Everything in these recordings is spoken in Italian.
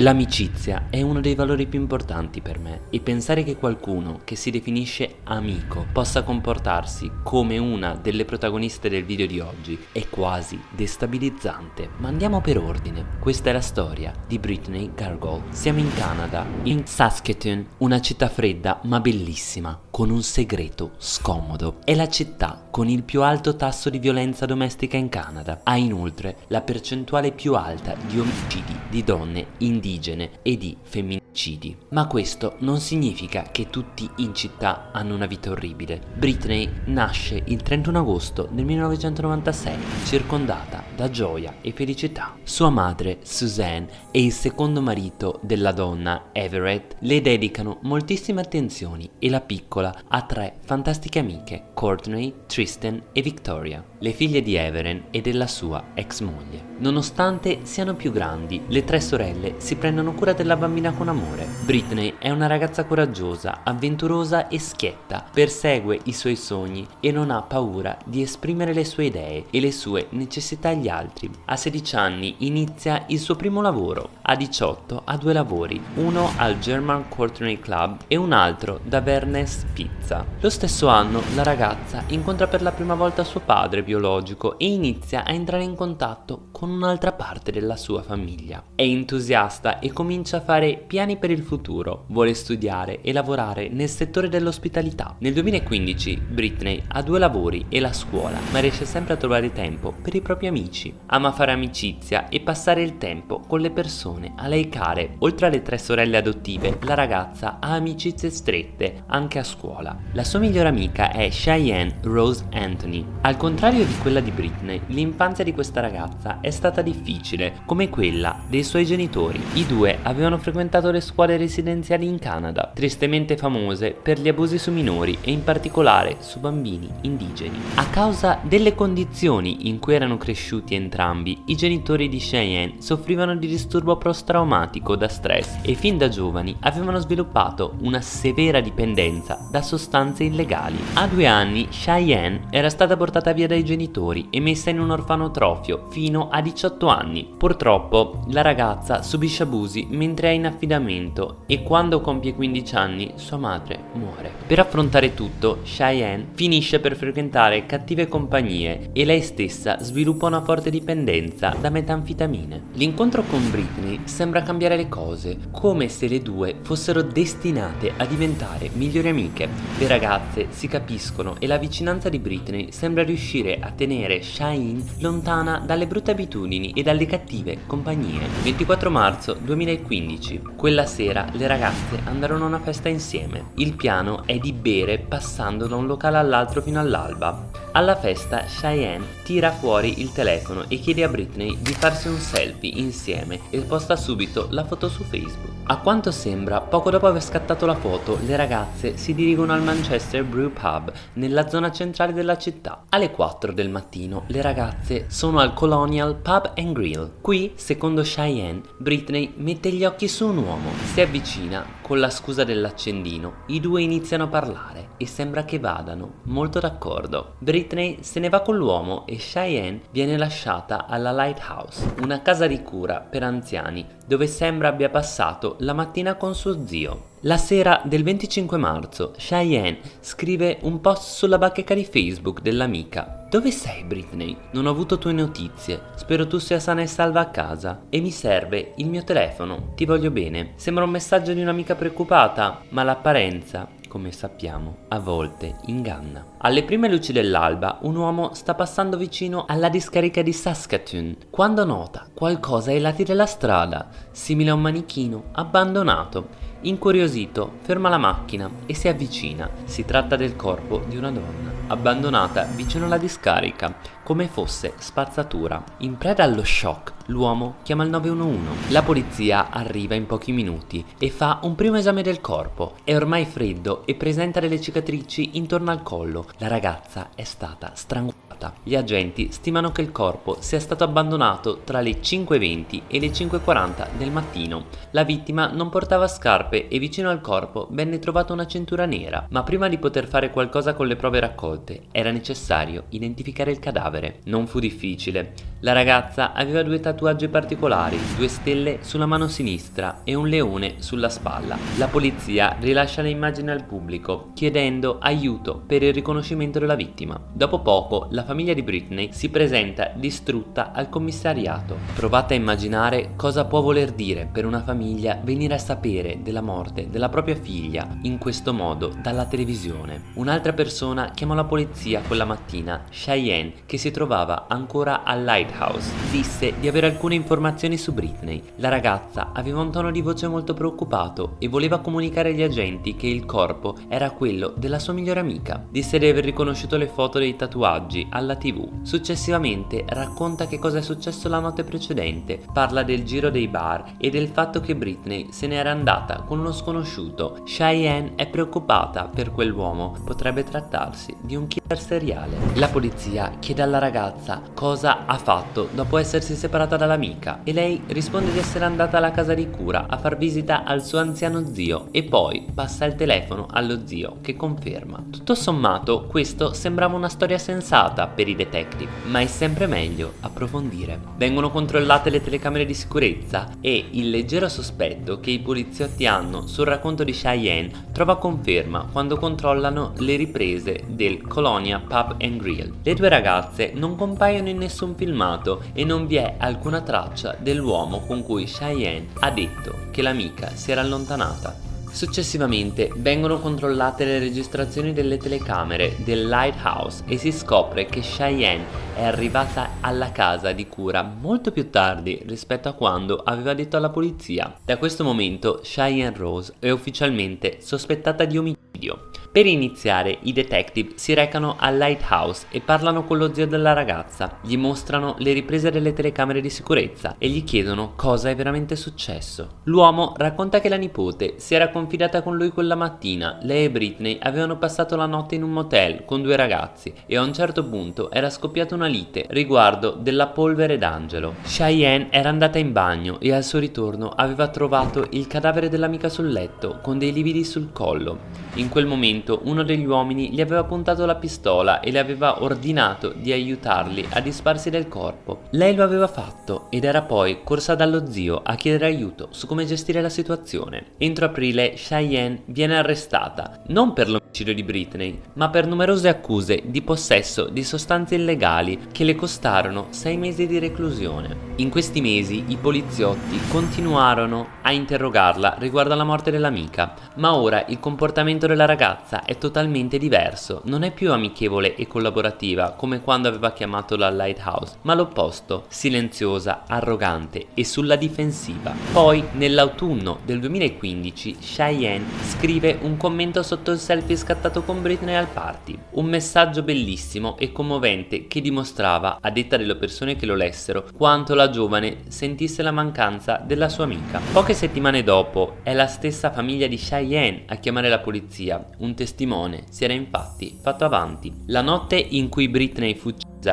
L'amicizia è uno dei valori più importanti per me e pensare che qualcuno che si definisce amico possa comportarsi come una delle protagoniste del video di oggi è quasi destabilizzante. Ma andiamo per ordine. Questa è la storia di Britney Gargol. Siamo in Canada, in Saskatoon, una città fredda ma bellissima, con un segreto scomodo. È la città con il più alto tasso di violenza domestica in Canada. Ha inoltre la percentuale più alta di omicidi di donne indigene indigene e di femminicidi. Ma questo non significa che tutti in città hanno una vita orribile. Britney nasce il 31 agosto del 1996, circondata da gioia e felicità. Sua madre, Suzanne, e il secondo marito della donna, Everett, le dedicano moltissime attenzioni e la piccola ha tre fantastiche amiche, Courtney, Tristan e Victoria, le figlie di Everett e della sua ex moglie. Nonostante siano più grandi, le tre sorelle si prendono cura della bambina con amore. Britney è una ragazza coraggiosa, avventurosa e schietta, persegue i suoi sogni e non ha paura di esprimere le sue idee e le sue necessità agli altri. A 16 anni inizia il suo primo lavoro, a 18 ha due lavori, uno al German Courtney Club e un altro da Vernes Pizza. Lo stesso anno la ragazza incontra per la prima volta suo padre biologico e inizia a entrare in contatto con un'altra parte della sua famiglia. È entusiasta e comincia a fare piani per il futuro, vuole studiare e lavorare nel settore dell'ospitalità. Nel 2015 Britney ha due lavori e la scuola, ma riesce sempre a trovare tempo per i propri amici. Ama fare amicizia e passare il tempo con le persone a lei care. Oltre alle tre sorelle adottive, la ragazza ha amicizie strette anche a scuola. La sua migliore amica è Cheyenne Rose Anthony. Al contrario di quella di Britney, l'infanzia di questa ragazza è stata difficile, come quella dei suoi genitori. I due avevano frequentato le scuole residenziali in Canada, tristemente famose per gli abusi su minori e in particolare su bambini indigeni. A causa delle condizioni in cui erano cresciuti entrambi, i genitori di Cheyenne soffrivano di disturbo post-traumatico da stress e fin da giovani avevano sviluppato una severa dipendenza da sostanze illegali. A due anni Cheyenne era stata portata via dai genitori e messa in un orfanotrofio fino a 18 anni. Purtroppo la ragazza subisce abusi mentre è in affidamento e quando compie 15 anni sua madre muore. Per affrontare tutto, Cheyenne finisce per frequentare cattive compagnie e lei stessa sviluppa una forte dipendenza da metanfetamine. L'incontro con Britney sembra cambiare le cose, come se le due fossero destinate a diventare migliori amiche. Le ragazze si capiscono e la vicinanza di Britney sembra riuscire a tenere Cheyenne lontana dalle brutte abitudini e dalle cattive compagnie. 24 marzo 2015. Quella sera le ragazze andarono a una festa insieme. Il piano è di bere passando da un locale all'altro fino all'alba. Alla festa Cheyenne tira fuori il telefono e chiede a Britney di farsi un selfie insieme e posta subito la foto su Facebook. A quanto sembra, poco dopo aver scattato la foto, le ragazze si dirigono al Manchester Brew Pub, nella zona centrale della città. Alle 4 del mattino, le ragazze sono al Colonial Pub and Grill. Qui, secondo Cheyenne, Britney mette gli occhi su un uomo, si avvicina con la scusa dell'accendino, i due iniziano a parlare e sembra che vadano molto d'accordo. Britney se ne va con l'uomo e Cheyenne viene lasciata alla Lighthouse, una casa di cura per anziani dove sembra abbia passato la mattina con suo zio. La sera del 25 marzo, Cheyenne scrive un post sulla bacheca di Facebook dell'amica. Dove sei Britney? Non ho avuto tue notizie. Spero tu sia sana e salva a casa. E mi serve il mio telefono. Ti voglio bene. Sembra un messaggio di un'amica preoccupata, ma l'apparenza come sappiamo, a volte inganna. Alle prime luci dell'alba, un uomo sta passando vicino alla discarica di Saskatoon quando nota qualcosa ai lati della strada, simile a un manichino abbandonato. Incuriosito, ferma la macchina e si avvicina. Si tratta del corpo di una donna, abbandonata vicino alla discarica, come fosse spazzatura. In preda allo shock, l'uomo chiama il 911. La polizia arriva in pochi minuti e fa un primo esame del corpo. È ormai freddo e presenta delle cicatrici intorno al collo. La ragazza è stata strangolata. Allibata. Gli agenti stimano che il corpo sia stato abbandonato tra le 5.20 e le 5.40 del mattino. La vittima non portava scarpe e vicino al corpo venne trovata una cintura nera, ma prima di poter fare qualcosa con le prove raccolte era necessario identificare il cadavere. Non fu difficile. La ragazza aveva due tatuaggi particolari, due stelle sulla mano sinistra e un leone sulla spalla. La polizia rilascia le immagini al pubblico, chiedendo aiuto per il riconoscimento della vittima. Dopo poco, la famiglia di Britney si presenta distrutta al commissariato. Provate a immaginare cosa può voler dire per una famiglia venire a sapere della morte della propria figlia in questo modo dalla televisione. Un'altra persona chiamò la polizia quella mattina, Cheyenne, che si trovava ancora al Lighthouse. Disse di avere alcune informazioni su Britney. La ragazza aveva un tono di voce molto preoccupato e voleva comunicare agli agenti che il corpo era quello della sua migliore amica. Disse di aver riconosciuto le foto dei tatuaggi alla tv. Successivamente racconta che cosa è successo la notte precedente, parla del giro dei bar e del fatto che Britney se n'era andata con uno sconosciuto. Cheyenne è preoccupata per quell'uomo, potrebbe trattarsi di un killer seriale. La polizia chiede alla ragazza cosa ha fatto dopo essersi separata dall'amica e lei risponde di essere andata alla casa di cura a far visita al suo anziano zio e poi passa il telefono allo zio che conferma. Tutto sommato questo sembrava una storia sensata per i detective, ma è sempre meglio approfondire. Vengono controllate le telecamere di sicurezza e il leggero sospetto che i poliziotti hanno sul racconto di Cheyenne trova conferma quando controllano le riprese del Colonia Pub and Grill. Le due ragazze non compaiono in nessun filmato e non vi è alcuna traccia dell'uomo con cui Cheyenne ha detto che l'amica si era allontanata. Successivamente vengono controllate le registrazioni delle telecamere del Lighthouse e si scopre che Cheyenne è arrivata alla casa di cura molto più tardi rispetto a quando aveva detto alla polizia. Da questo momento Cheyenne Rose è ufficialmente sospettata di omicidio. Per iniziare i detective si recano al Lighthouse e parlano con lo zio della ragazza, gli mostrano le riprese delle telecamere di sicurezza e gli chiedono cosa è veramente successo. L'uomo racconta che la nipote si era confidata con lui quella mattina, lei e Britney avevano passato la notte in un motel con due ragazzi e a un certo punto era scoppiata una lite riguardo della polvere d'angelo. Cheyenne era andata in bagno e al suo ritorno aveva trovato il cadavere dell'amica sul letto con dei lividi sul collo. In quel momento uno degli uomini gli aveva puntato la pistola e le aveva ordinato di aiutarli a disparsi del corpo. Lei lo aveva fatto ed era poi corsa dallo zio a chiedere aiuto su come gestire la situazione. Entro aprile Cheyenne viene arrestata, non per l'omicidio di Britney, ma per numerose accuse di possesso di sostanze illegali che le costarono sei mesi di reclusione. In questi mesi i poliziotti continuarono a interrogarla riguardo alla morte dell'amica, ma ora il comportamento della ragazza è totalmente diverso, non è più amichevole e collaborativa come quando aveva chiamato la Lighthouse, ma l'opposto, silenziosa, arrogante e sulla difensiva. Poi, nell'autunno del 2015, Cheyenne scrive un commento sotto il selfie scattato con Britney al party, un messaggio bellissimo e commovente che dimostrava, a detta delle persone che lo lessero, quanto la giovane sentisse la mancanza della sua amica. Poche settimane dopo è la stessa famiglia di Cheyenne a chiamare la polizia, un testimone si era infatti fatto avanti. La notte in cui Britney fu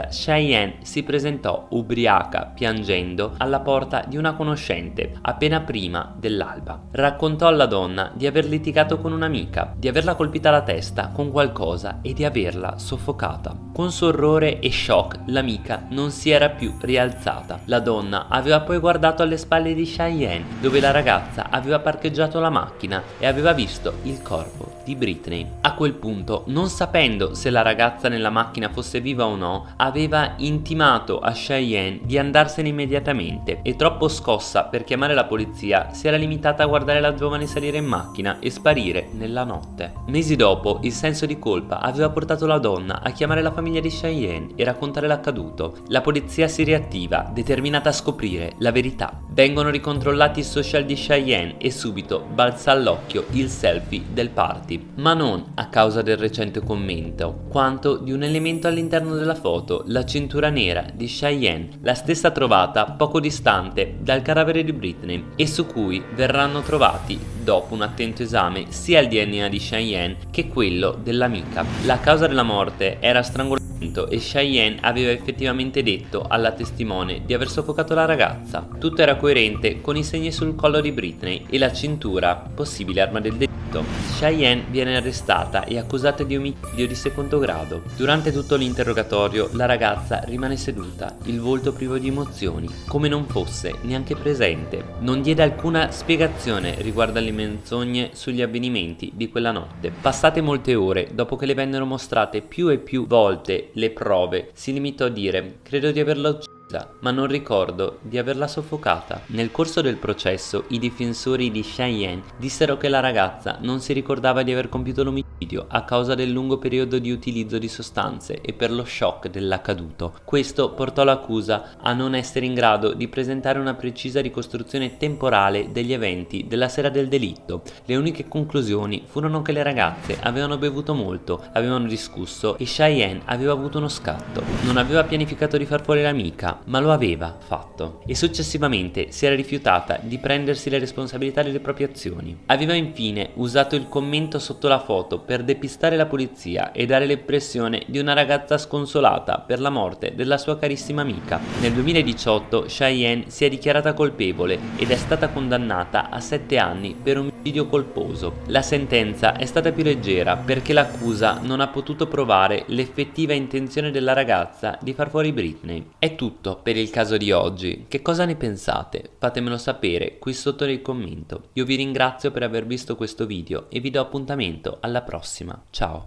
Cheyenne si presentò ubriaca, piangendo, alla porta di una conoscente appena prima dell'alba. Raccontò alla donna di aver litigato con un'amica, di averla colpita alla testa con qualcosa e di averla soffocata. Con suo orrore e shock l'amica non si era più rialzata. La donna aveva poi guardato alle spalle di Cheyenne, dove la ragazza aveva parcheggiato la macchina e aveva visto il corpo di Britney. A quel punto, non sapendo se la ragazza nella macchina fosse viva o no, aveva intimato a Cheyenne di andarsene immediatamente e troppo scossa per chiamare la polizia si era limitata a guardare la giovane salire in macchina e sparire nella notte. Mesi dopo il senso di colpa aveva portato la donna a chiamare la famiglia di Cheyenne e raccontare l'accaduto. La polizia si riattiva, determinata a scoprire la verità. Vengono ricontrollati i social di Cheyenne e subito balza all'occhio il selfie del party, ma non a causa del recente commento, quanto di un elemento all'interno della foto, la cintura nera di Cheyenne, la stessa trovata poco distante dal cadavere di Britney e su cui verranno trovati dopo un attento esame sia il DNA di Cheyenne che quello dell'amica. La causa della morte era strangolazione e Cheyenne aveva effettivamente detto alla testimone di aver soffocato la ragazza. Tutto era coerente con i segni sul collo di Britney e la cintura, possibile arma del delitto. Cheyenne viene arrestata e accusata di omicidio di secondo grado. Durante tutto l'interrogatorio la ragazza rimane seduta, il volto privo di emozioni, come non fosse neanche presente. Non diede alcuna spiegazione riguardo alle menzogne sugli avvenimenti di quella notte. Passate molte ore, dopo che le vennero mostrate più e più volte le prove, si limitò a dire «credo di averla uccisa» ma non ricordo di averla soffocata. Nel corso del processo i difensori di Cheyenne dissero che la ragazza non si ricordava di aver compiuto l'omicidio a causa del lungo periodo di utilizzo di sostanze e per lo shock dell'accaduto. Questo portò l'accusa a non essere in grado di presentare una precisa ricostruzione temporale degli eventi della sera del delitto. Le uniche conclusioni furono che le ragazze avevano bevuto molto, avevano discusso e Cheyenne aveva avuto uno scatto. Non aveva pianificato di far fuori l'amica, ma lo aveva fatto e successivamente si era rifiutata di prendersi le responsabilità delle proprie azioni. Aveva infine usato il commento sotto la foto per depistare la polizia e dare l'impressione di una ragazza sconsolata per la morte della sua carissima amica. Nel 2018 Cheyenne si è dichiarata colpevole ed è stata condannata a 7 anni per omicidio colposo. La sentenza è stata più leggera perché l'accusa non ha potuto provare l'effettiva intenzione della ragazza di far fuori Britney. È tutto per il caso di oggi. Che cosa ne pensate? Fatemelo sapere qui sotto nel commento. Io vi ringrazio per aver visto questo video e vi do appuntamento alla prossima. Ciao!